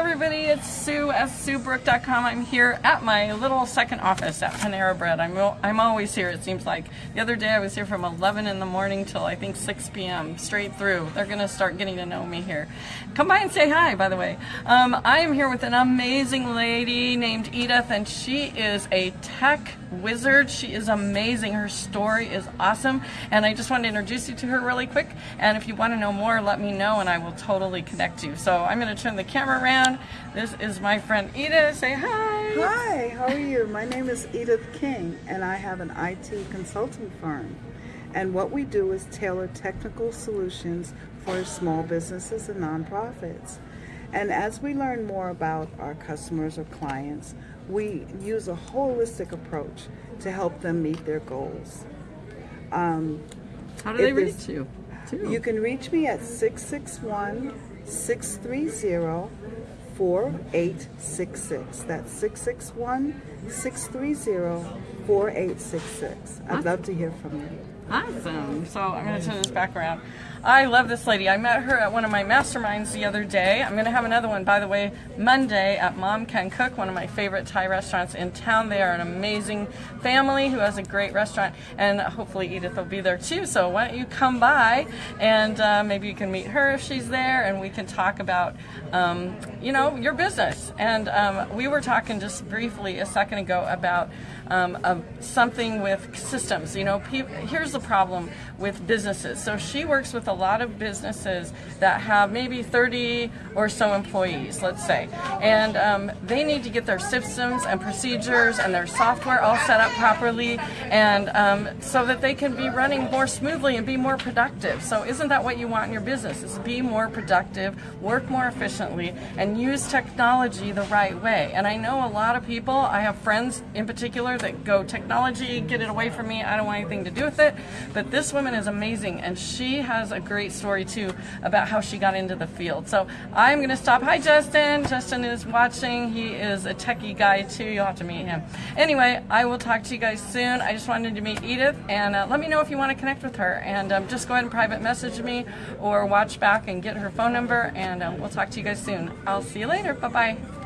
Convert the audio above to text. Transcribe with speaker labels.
Speaker 1: everybody. It's Sue at SueBrook.com. I'm here at my little second office at Panera Bread. I'm, I'm always here, it seems like. The other day I was here from 11 in the morning till I think 6 p.m. straight through. They're going to start getting to know me here. Come by and say hi, by the way. Um, I am here with an amazing lady named Edith, and she is a tech wizard. She is amazing. Her story is awesome, and I just want to introduce you to her really quick. And if you want to know more, let me know, and I will totally connect you. So I'm going to turn the camera around. This is my friend Edith. Say hi.
Speaker 2: Hi, how are you? My name is Edith King, and I have an IT consulting firm. And what we do is tailor technical solutions for small businesses and nonprofits. And as we learn more about our customers or clients, we use a holistic approach to help them meet their goals.
Speaker 1: Um, How do they reach you?
Speaker 2: Too? You can reach me at 661 630 4866. That's 661 630 4866. I'd love to hear from you.
Speaker 1: Awesome. So I'm going to turn this back around. I love this lady. I met her at one of my masterminds the other day. I'm going to have another one, by the way, Monday at Mom Can Cook, one of my favorite Thai restaurants in town. They are an amazing family who has a great restaurant, and hopefully Edith will be there too. So why don't you come by and uh, maybe you can meet her if she's there, and we can talk about, um, you know, your business. And um, we were talking just briefly a second ago about um, something with systems. You know, here's the problem with businesses. So she works with a lot of businesses that have maybe 30 or so employees, let's say, and um, they need to get their systems and procedures and their software all set up properly, and um, so that they can be running more smoothly and be more productive. So isn't that what you want in your business? Is be more productive, work more efficiently, and use technology the right way. And I know a lot of people. I have friends in particular that go technology, get it away from me. I don't want anything to do with it. But this woman is amazing, and she has a great story too about how she got into the field. So I'm going to stop. Hi, Justin. Justin is watching. He is a techie guy too. You'll have to meet him. Anyway, I will talk to you guys soon. I just wanted to meet Edith, and uh, let me know if you want to connect with her. And um, just go ahead and private message me or watch back and get her phone number, and um, we'll talk to you guys soon. I'll see you later. Bye bye.